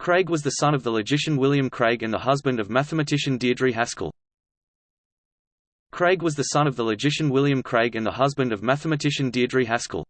Craig was the son of the logician William Craig and the husband of mathematician Deirdre Haskell. Craig was the son of the logician William Craig and the husband of mathematician Deirdre Haskell.